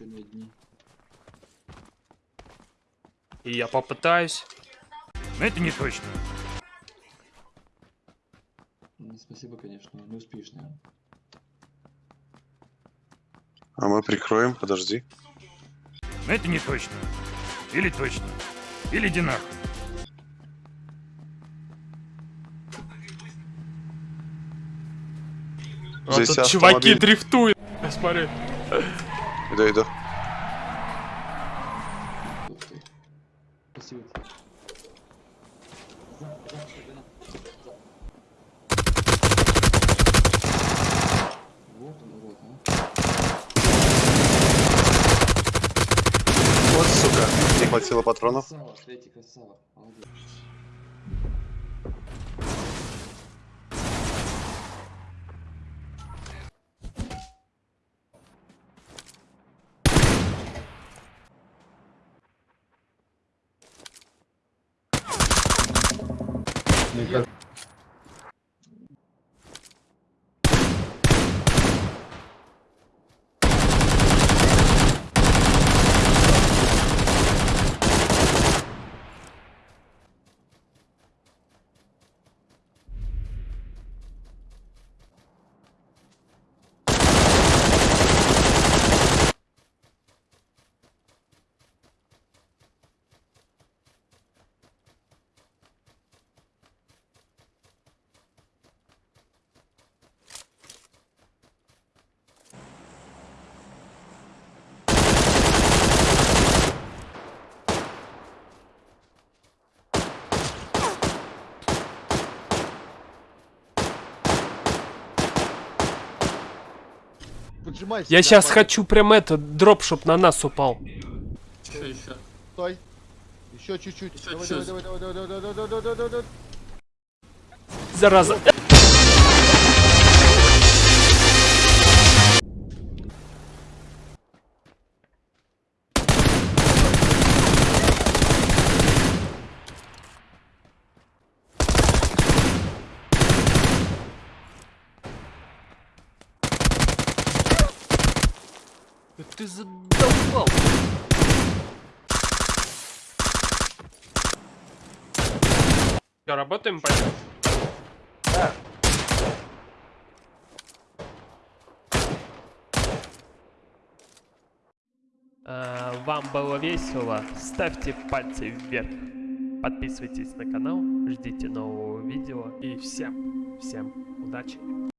еще не одни. И я попытаюсь. Но это не точно. Ну, спасибо, конечно, не успеешь, наверное. А мы прикроем, подожди. Но это не точно. Или точно. Или иди нахуй. А Здесь тут чуваки дрифтуют. Смотри. Иду, иду. Ух ты. Спасибо. Вот он, урод, а. Вот, сука, не хватило патронов. Красава, Фредди, красава. Молодец. Nunca. Поджимай Я сейчас парень. хочу прям это, дроп, чтоб на нас упал. Еще, еще. Стой. Еще чуть-чуть. Еще Давай, чуть. давай, давай, давай, давай, давай, давай, давай, давай, давай, давай. Зараза. Ты задолбал. Что, работаем, пойдем? А, Вам было весело? Ставьте пальцы вверх. Подписывайтесь на канал, ждите нового видео. И всем, всем удачи.